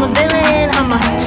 I'm a villain, I'm a